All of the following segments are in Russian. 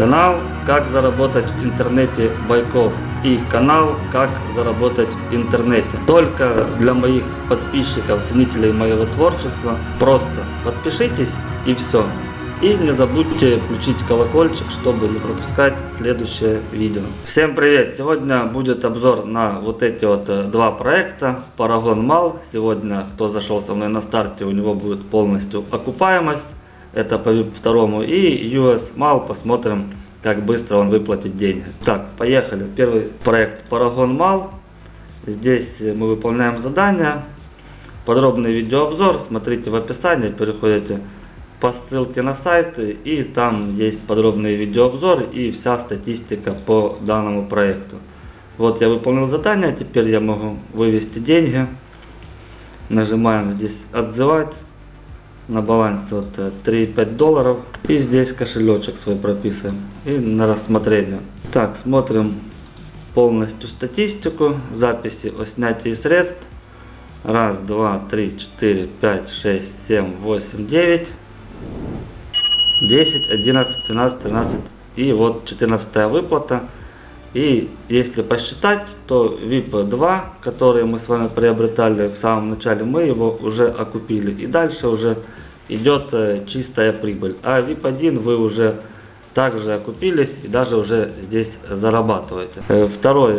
Канал «Как заработать в интернете Байков» и канал «Как заработать в интернете». Только для моих подписчиков, ценителей моего творчества. Просто подпишитесь и все. И не забудьте включить колокольчик, чтобы не пропускать следующее видео. Всем привет! Сегодня будет обзор на вот эти вот э, два проекта. Paragon Mal. Сегодня, кто зашел со мной на старте, у него будет полностью окупаемость. Это по 2 и US Mal. Посмотрим, как быстро он выплатит деньги. Так, поехали. Первый проект Paragon Mal. Здесь мы выполняем задания. Подробный видеообзор смотрите в описании. Переходите по ссылке на сайт и там есть подробный видеообзор и вся статистика по данному проекту. Вот я выполнил задание, теперь я могу вывести деньги. Нажимаем здесь отзывать. На балансе вот 3,5 долларов. И здесь кошелечек свой прописываем. И на рассмотрение. Так, смотрим полностью статистику. Записи о снятии средств. Раз, два, три, четыре, пять, шесть, семь, восемь, девять. 10, 11, 12, 13 и вот 14 выплата. И если посчитать, то VIP 2, который мы с вами приобретали в самом начале, мы его уже окупили. И дальше уже идет э, чистая прибыль. А VIP 1 вы уже также окупились и даже уже здесь зарабатываете. Э, второй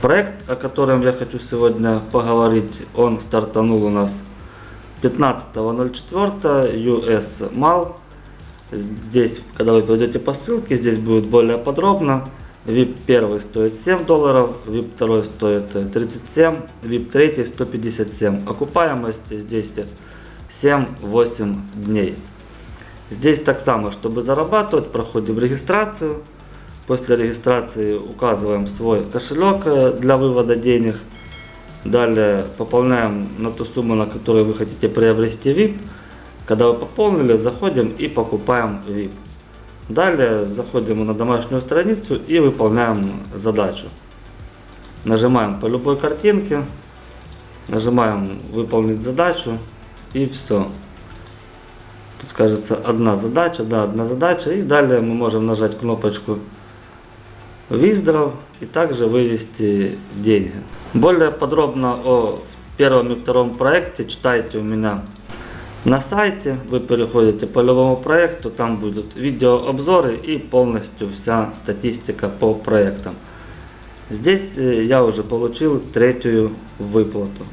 проект, о котором я хочу сегодня поговорить, он стартанул у нас 15.04 US MAL. Здесь, когда вы пойдете по ссылке, здесь будет более подробно. VIP 1 стоит 7 долларов, VIP 2 стоит 37, VIP 3 157. Окупаемость здесь 7-8 дней. Здесь так само, чтобы зарабатывать, проходим регистрацию. После регистрации указываем свой кошелек для вывода денег. Далее пополняем на ту сумму, на которую вы хотите приобрести VIP. Когда вы пополнили, заходим и покупаем VIP. Далее заходим на домашнюю страницу и выполняем задачу. Нажимаем по любой картинке, нажимаем выполнить задачу и все. Тут скажется одна задача, да, одна задача. И далее мы можем нажать кнопочку Виздров и также вывести деньги. Более подробно о первом и втором проекте читайте у меня на сайте вы переходите по любому проекту, там будут видеообзоры и полностью вся статистика по проектам. Здесь я уже получил третью выплату.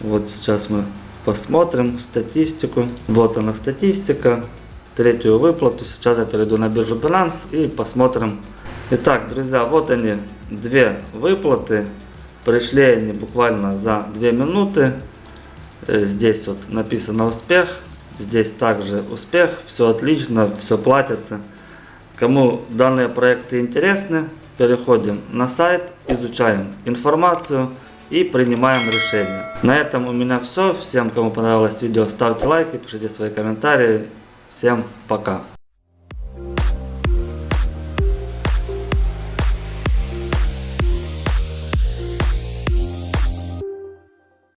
Вот сейчас мы посмотрим статистику. Вот она статистика, третью выплату. Сейчас я перейду на биржу Binance и посмотрим. Итак, друзья, вот они, две выплаты. Пришли они буквально за 2 минуты. Э, здесь вот написано успех. Здесь также успех. Все отлично, все платится. Кому данные проекты интересны, переходим на сайт, изучаем информацию и принимаем решение. На этом у меня все. Всем, кому понравилось видео, ставьте лайки, пишите свои комментарии. Всем пока.